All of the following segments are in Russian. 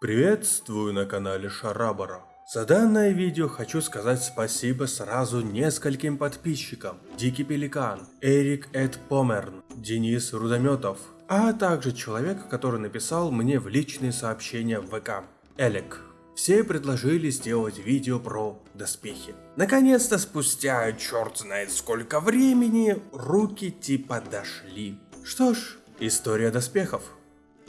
Приветствую на канале Шарабара. За данное видео хочу сказать спасибо сразу нескольким подписчикам. Дикий Пеликан, Эрик Эд Померн, Денис Рудометов, а также человек, который написал мне в личные сообщения в ВК, Элек. Все предложили сделать видео про доспехи. Наконец-то спустя черт знает сколько времени, руки типа дошли. Что ж, история доспехов.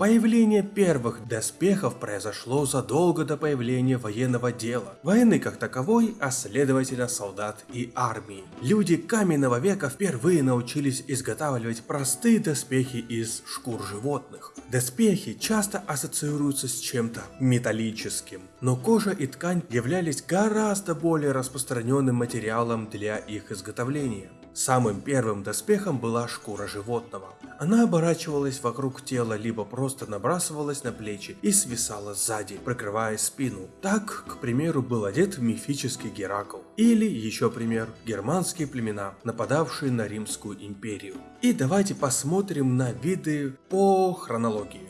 Появление первых доспехов произошло задолго до появления военного дела, войны как таковой, а следовательно солдат и армии. Люди каменного века впервые научились изготавливать простые доспехи из шкур животных. Доспехи часто ассоциируются с чем-то металлическим, но кожа и ткань являлись гораздо более распространенным материалом для их изготовления. Самым первым доспехом была шкура животного. Она оборачивалась вокруг тела, либо просто набрасывалась на плечи и свисала сзади, прикрывая спину. Так, к примеру, был одет мифический Геракл. Или, еще пример, германские племена, нападавшие на Римскую империю. И давайте посмотрим на виды по хронологии.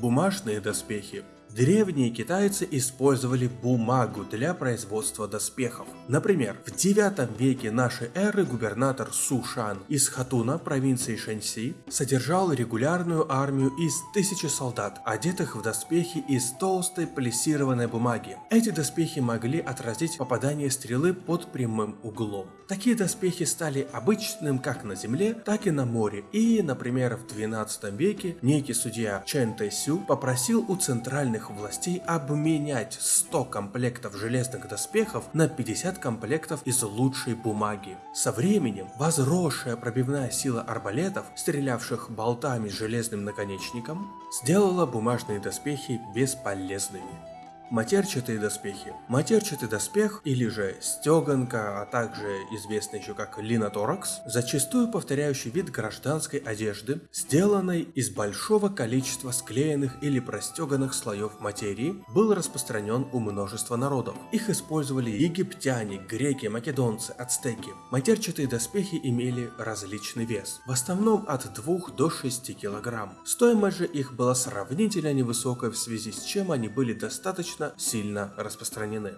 Бумажные доспехи Древние китайцы использовали бумагу для производства доспехов. Например, в 9 веке нашей эры губернатор Сушан из Хатуна провинции Шэньси содержал регулярную армию из тысячи солдат, одетых в доспехи из толстой плессированной бумаги. Эти доспехи могли отразить попадание стрелы под прямым углом. Такие доспехи стали обычным как на земле, так и на море. И, например, в 12 веке некий судья Чен Тэсю попросил у центральных центральных властей обменять 100 комплектов железных доспехов на 50 комплектов из лучшей бумаги. Со временем возросшая пробивная сила арбалетов, стрелявших болтами с железным наконечником, сделала бумажные доспехи бесполезными. Матерчатые доспехи. Матерчатый доспех или же стеганка, а также известный еще как линоторакс, зачастую повторяющий вид гражданской одежды, сделанной из большого количества склеенных или простеганных слоев материи, был распространен у множества народов. Их использовали египтяне, греки, македонцы, ацтеки. Матерчатые доспехи имели различный вес, в основном от 2 до 6 кг. Стоимость же их была сравнительно невысокой в связи с чем они были достаточно достаточно сильно распространены.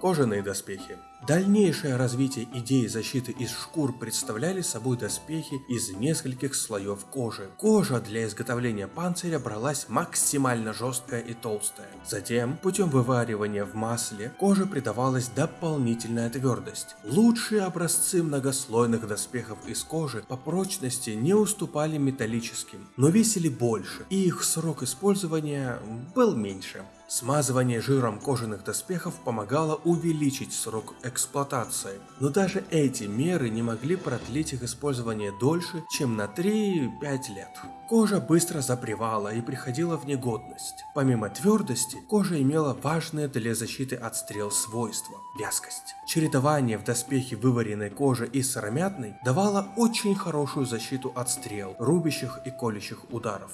Кожаные доспехи. Дальнейшее развитие идеи защиты из шкур представляли собой доспехи из нескольких слоев кожи. Кожа для изготовления панциря бралась максимально жесткая и толстая. Затем, путем вываривания в масле, коже придавалась дополнительная твердость. Лучшие образцы многослойных доспехов из кожи по прочности не уступали металлическим, но весили больше, и их срок использования был меньше. Смазывание жиром кожаных доспехов помогало увеличить срок эксплуатации, но даже эти меры не могли продлить их использование дольше, чем на 3-5 лет. Кожа быстро запревала и приходила в негодность. Помимо твердости, кожа имела важное для защиты от стрел свойства – вязкость. Чередование в доспехе вываренной кожи и сыромятной давало очень хорошую защиту от стрел, рубящих и колющих ударов.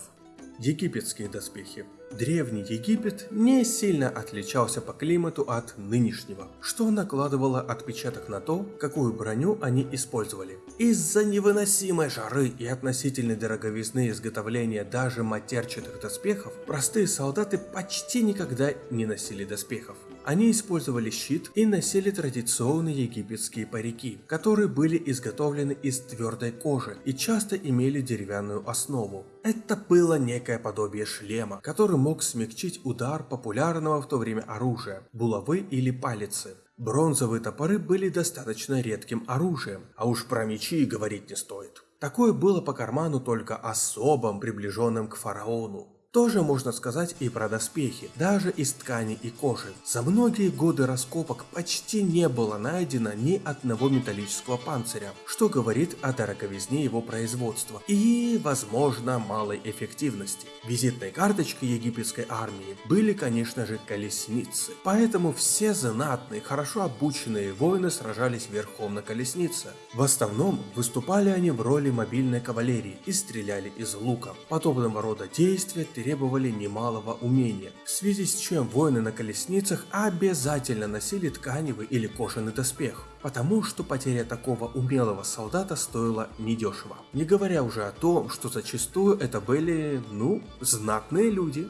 Египетские доспехи. Древний Египет не сильно отличался по климату от нынешнего, что накладывало отпечаток на то, какую броню они использовали. Из-за невыносимой жары и относительной дороговизны изготовления даже матерчатых доспехов, простые солдаты почти никогда не носили доспехов. Они использовали щит и носили традиционные египетские парики, которые были изготовлены из твердой кожи и часто имели деревянную основу. Это было некое подобие шлема, который мог смягчить удар популярного в то время оружия – булавы или палицы. Бронзовые топоры были достаточно редким оружием, а уж про мечи говорить не стоит. Такое было по карману только особым, приближенным к фараону. Тоже можно сказать и про доспехи, даже из ткани и кожи. За многие годы раскопок почти не было найдено ни одного металлического панциря, что говорит о дороговизне его производства и, возможно, малой эффективности. Визитной карточкой египетской армии были, конечно же, колесницы, поэтому все знатные, хорошо обученные воины сражались верхом на колеснице. В основном выступали они в роли мобильной кавалерии и стреляли из лука. Подобного рода действия требовали немалого умения, в связи с чем воины на колесницах обязательно носили тканевый или кожаный доспех, потому что потеря такого умелого солдата стоила недешево. Не говоря уже о том, что зачастую это были, ну, знатные люди.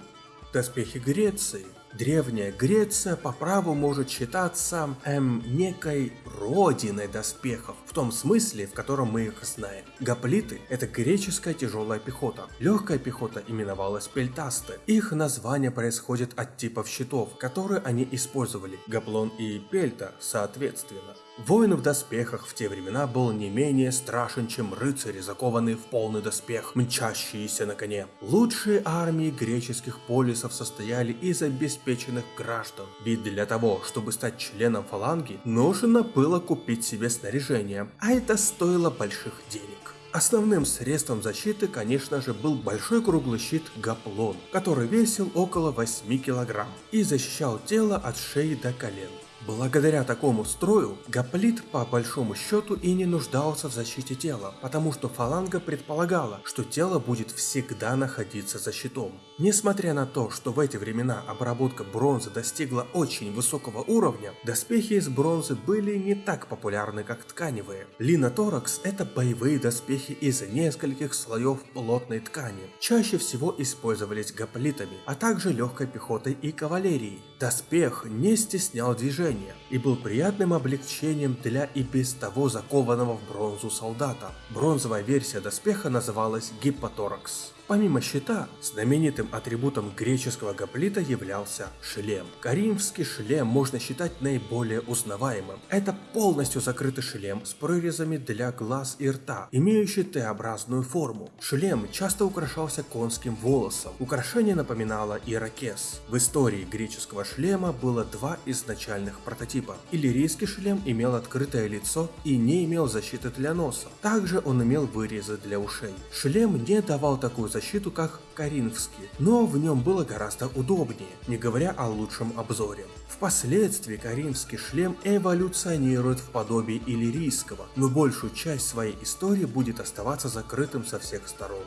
Доспехи Греции Древняя Греция по праву может считаться, эм, некой родиной доспехов, в том смысле, в котором мы их знаем. Гоплиты – это греческая тяжелая пехота. Легкая пехота именовалась пельтасты. Их название происходит от типов щитов, которые они использовали – гаплон и пельта соответственно. Воин в доспехах в те времена был не менее страшен, чем рыцари, закованные в полный доспех, мчащиеся на коне. Лучшие армии греческих полисов состояли из обеспеченных граждан. Ведь для того, чтобы стать членом фаланги, нужно было купить себе снаряжение, а это стоило больших денег. Основным средством защиты, конечно же, был большой круглый щит Гаплон, который весил около 8 килограмм и защищал тело от шеи до колен. Благодаря такому строю, Гоплит по большому счету и не нуждался в защите тела, потому что фаланга предполагала, что тело будет всегда находиться за щитом. Несмотря на то, что в эти времена обработка бронзы достигла очень высокого уровня, доспехи из бронзы были не так популярны, как тканевые. Лина Торакс – это боевые доспехи из нескольких слоев плотной ткани. Чаще всего использовались гоплитами, а также легкой пехотой и кавалерией. Доспех не стеснял движения и был приятным облегчением для и без того закованного в бронзу солдата. Бронзовая версия доспеха называлась Гиппоторакс. Помимо щита, знаменитым атрибутом греческого гоплита являлся шлем. Каримский шлем можно считать наиболее узнаваемым. Это полностью закрытый шлем с прорезами для глаз и рта, имеющий Т-образную форму. Шлем часто украшался конским волосом. Украшение напоминало ирокез. В истории греческого шлема было два изначальных прототипа. Иллирийский шлем имел открытое лицо и не имел защиты для носа. Также он имел вырезы для ушей. Шлем не давал такую защиту, как Каринфский, но в нем было гораздо удобнее, не говоря о лучшем обзоре. Впоследствии Каринфский шлем эволюционирует в подобие иллирийского, но большую часть своей истории будет оставаться закрытым со всех сторон.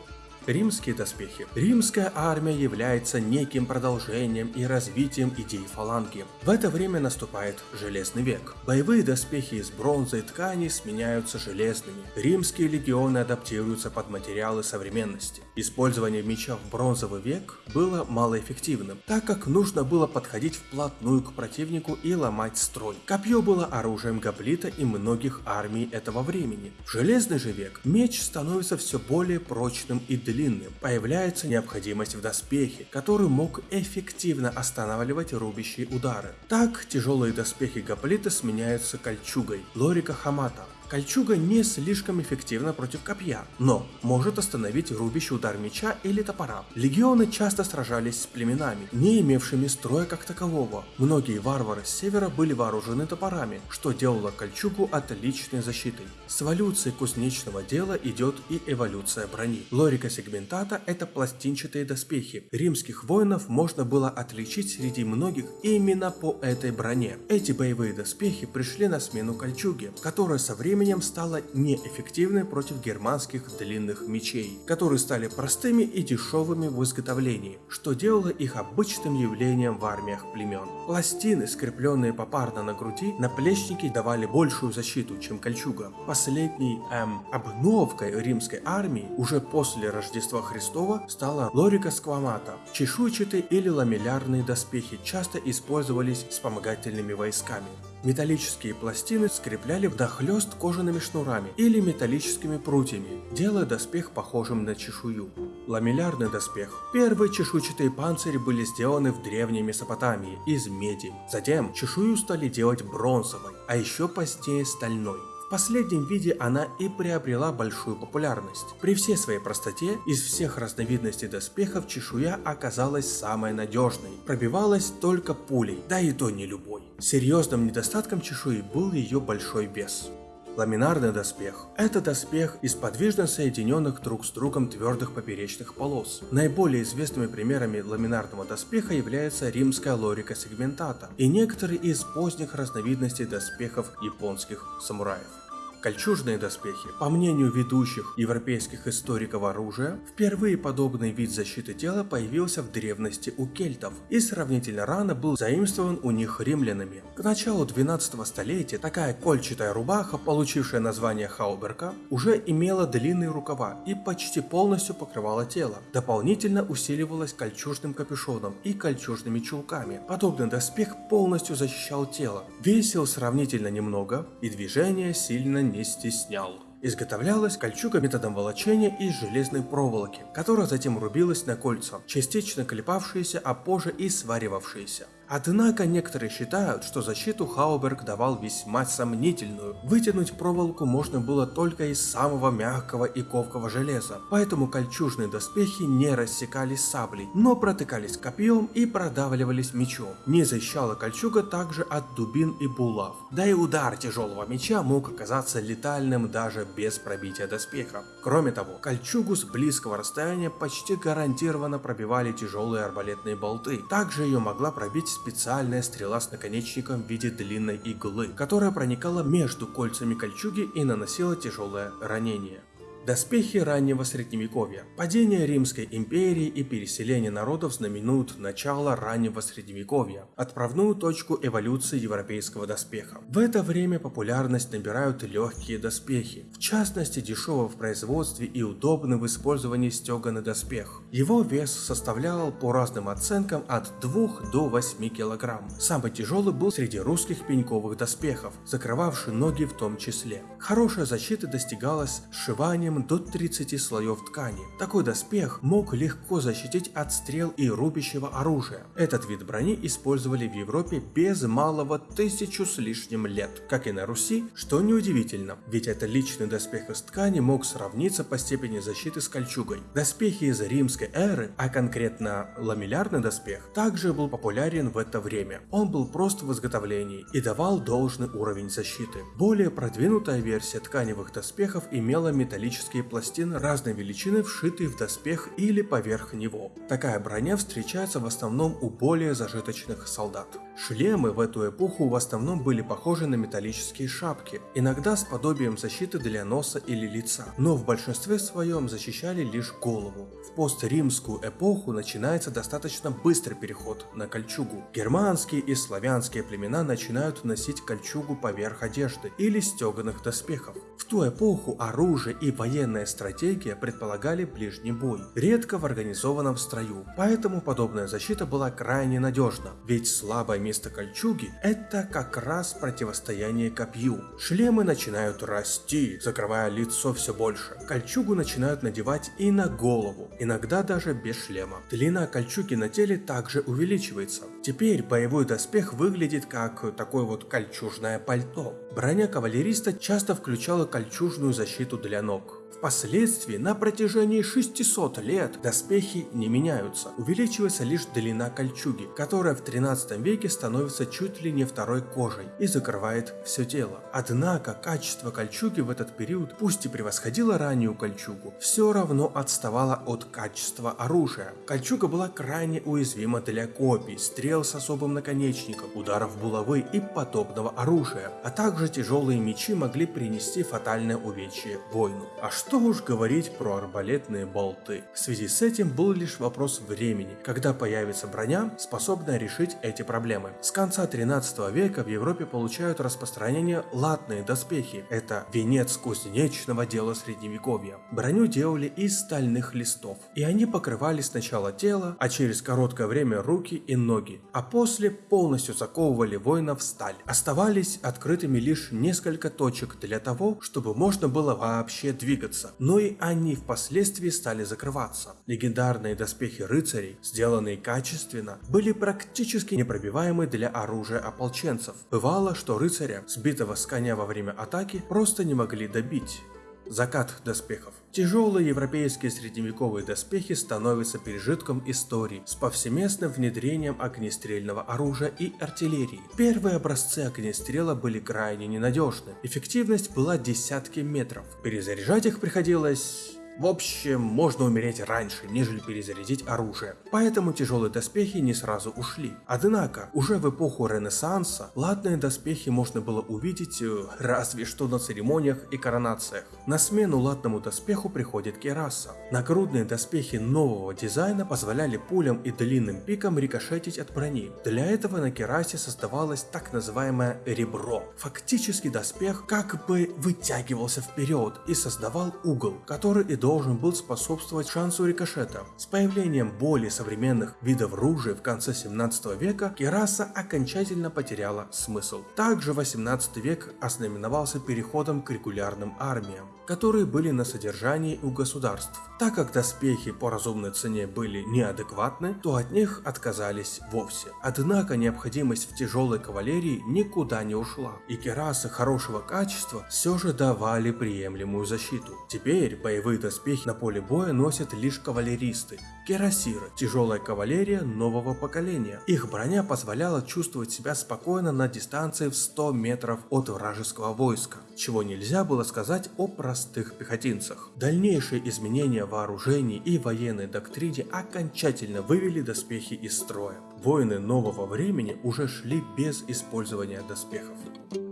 Римские доспехи. Римская армия является неким продолжением и развитием идей фаланги. В это время наступает Железный век. Боевые доспехи из бронзы и ткани сменяются железными. Римские легионы адаптируются под материалы современности. Использование меча в бронзовый век было малоэффективным, так как нужно было подходить вплотную к противнику и ломать строй. Копье было оружием гоплита и многих армий этого времени. В Железный же век меч становится все более прочным и длинным появляется необходимость в доспехе, который мог эффективно останавливать рубящие удары. Так, тяжелые доспехи гоплита сменяются кольчугой Лорика Хамата, Кольчуга не слишком эффективна против копья, но может остановить рубящий удар меча или топора. Легионы часто сражались с племенами, не имевшими строя как такового. Многие варвары с севера были вооружены топорами, что делало кольчугу отличной защитой. С эволюцией кузнечного дела идет и эволюция брони. Лорика сегментата – это пластинчатые доспехи. Римских воинов можно было отличить среди многих именно по этой броне. Эти боевые доспехи пришли на смену кольчуге, которая со временем временем стала неэффективной против германских длинных мечей, которые стали простыми и дешевыми в изготовлении, что делало их обычным явлением в армиях племен. Пластины, скрепленные попарно на груди, наплечники давали большую защиту, чем кольчуга. Последней эм, обновкой римской армии уже после Рождества Христова стала лорика сквамата. Чешуйчатые или ламеллярные доспехи часто использовались вспомогательными войсками. Металлические пластины скрепляли вдохлёст кожаными шнурами или металлическими прутьями, делая доспех похожим на чешую. Ламеллярный доспех. Первые чешуйчатые панцири были сделаны в древней Месопотамии из меди. Затем чешую стали делать бронзовой, а еще позднее стальной. В последнем виде она и приобрела большую популярность. При всей своей простоте, из всех разновидностей доспехов чешуя оказалась самой надежной, пробивалась только пулей, да и то не любой. Серьезным недостатком чешуи был ее большой вес. Ламинарный доспех – это доспех из подвижно соединенных друг с другом твердых поперечных полос. Наиболее известными примерами ламинарного доспеха является римская лорика сегментата и некоторые из поздних разновидностей доспехов японских самураев. Кольчужные доспехи. По мнению ведущих европейских историков оружия, впервые подобный вид защиты тела появился в древности у кельтов и сравнительно рано был заимствован у них римлянами. К началу 12 столетия такая кольчатая рубаха, получившая название хауберка, уже имела длинные рукава и почти полностью покрывала тело. Дополнительно усиливалась кольчужным капюшоном и кольчужными чулками. Подобный доспех полностью защищал тело, весил сравнительно немного и движение сильно не стеснял. Изготовлялась кольчуга методом волочения из железной проволоки, которая затем рубилась на кольца, частично клепавшиеся, а позже и сваривавшиеся. Однако некоторые считают, что защиту Хауберг давал весьма сомнительную. Вытянуть проволоку можно было только из самого мягкого и ковкого железа, поэтому кольчужные доспехи не рассекались саблей, но протыкались копьем и продавливались мечом. Не защищала кольчуга также от дубин и булав. Да и удар тяжелого меча мог оказаться летальным даже без пробития доспеха. Кроме того, кольчугу с близкого расстояния почти гарантированно пробивали тяжелые арбалетные болты. Также ее могла пробить специальная стрела с наконечником в виде длинной иглы, которая проникала между кольцами кольчуги и наносила тяжелое ранение. Доспехи раннего средневековья. Падение Римской империи и переселение народов знаменуют начало раннего средневековья, отправную точку эволюции европейского доспеха. В это время популярность набирают легкие доспехи, в частности дешевый в производстве и удобный в использовании стеганый доспех. Его вес составлял по разным оценкам от 2 до 8 кг. Самый тяжелый был среди русских пеньковых доспехов, закрывавший ноги в том числе. Хорошая защита достигалась сшиванием содержанием до 30 слоев ткани. Такой доспех мог легко защитить от стрел и рубящего оружия. Этот вид брони использовали в Европе без малого тысячу с лишним лет, как и на Руси, что неудивительно, ведь это личный доспех из ткани мог сравниться по степени защиты с кольчугой. Доспехи из римской эры, а конкретно ламеллярный доспех, также был популярен в это время. Он был прост в изготовлении и давал должный уровень защиты. Более продвинутая версия тканевых доспехов имела металлический металлические пластины разной величины, вшитые в доспех или поверх него. Такая броня встречается в основном у более зажиточных солдат. Шлемы в эту эпоху в основном были похожи на металлические шапки, иногда с подобием защиты для носа или лица, но в большинстве своем защищали лишь голову. В постримскую эпоху начинается достаточно быстрый переход на кольчугу. Германские и славянские племена начинают носить кольчугу поверх одежды или стеганых доспехов. В ту эпоху оружие и военная стратегия предполагали ближний бой, редко в организованном строю, поэтому подобная защита была крайне надежна, ведь слабое место кольчуги – это как раз противостояние копью. Шлемы начинают расти, закрывая лицо все больше. Кольчугу начинают надевать и на голову, иногда даже без шлема. Длина кольчуги на теле также увеличивается. Теперь боевой доспех выглядит как такое вот кольчужное пальто. Броня кавалериста часто включала кольчужную защиту для ног. Впоследствии на протяжении 600 лет доспехи не меняются, увеличивается лишь длина кольчуги, которая в 13 веке становится чуть ли не второй кожей и закрывает все тело. Однако качество кольчуги в этот период, пусть и превосходило раннюю кольчугу, все равно отставало от качества оружия. Кольчуга была крайне уязвима для копий, стрел с особым наконечником, ударов булавы и подобного оружия, а также тяжелые мечи могли принести фатальное увечье воину. А что уж говорить про арбалетные болты. В связи с этим был лишь вопрос времени, когда появится броня, способная решить эти проблемы. С конца 13 века в Европе получают распространение латные доспехи. Это венец кузнечного дела средневековья. Броню делали из стальных листов, и они покрывали сначала тело, а через короткое время руки и ноги, а после полностью заковывали воина в сталь. Оставались открытыми лишь несколько точек для того, чтобы можно было вообще двигаться двигаться, но и они впоследствии стали закрываться. Легендарные доспехи рыцарей, сделанные качественно, были практически непробиваемы для оружия ополченцев. Бывало, что рыцаря, сбитого с коня во время атаки, просто не могли добить. Закат доспехов. Тяжелые европейские средневековые доспехи становятся пережитком истории с повсеместным внедрением огнестрельного оружия и артиллерии. Первые образцы огнестрела были крайне ненадежны, эффективность была десятки метров. Перезаряжать их приходилось В общем, можно умереть раньше, нежели перезарядить оружие. Поэтому тяжелые доспехи не сразу ушли. Однако, уже в эпоху Ренессанса, латные доспехи можно было увидеть э, разве что на церемониях и коронациях. На смену латному доспеху приходит кераса. Нагрудные доспехи нового дизайна позволяли пулям и длинным пикам рикошетить от брони. Для этого на керасе создавалось так называемое ребро. Фактически доспех как бы вытягивался вперед и создавал угол, который и должен был способствовать шансу рикошета. С появлением более современных видов ружей в конце 17 века кераса окончательно потеряла смысл. Также 18 век ознаменовался переходом к регулярным армиям, которые были на содержании у государств. Так как доспехи по разумной цене были неадекватны, то от них отказались вовсе. Однако необходимость в тяжелой кавалерии никуда не ушла, и керасы хорошего качества все же давали приемлемую защиту. Теперь боевые доспехи на поле боя носят лишь кавалеристы, керасиры, тяжелая кавалерия нового поколения. Их броня позволяла чувствовать себя спокойно на дистанции в 100 метров от вражеского войска, чего нельзя было сказать о простых пехотинцах. Дальнейшие изменения вооружений и военной доктрине окончательно вывели доспехи из строя. Воины нового времени уже шли без использования доспехов.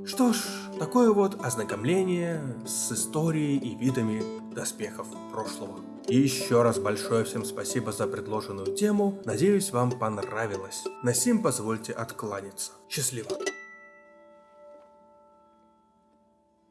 Что ж, такое вот ознакомление с историей и видами доспехов прошлого. И еще раз большое всем спасибо за предложенную тему, надеюсь вам понравилось. На сим позвольте откланяться. Счастливо!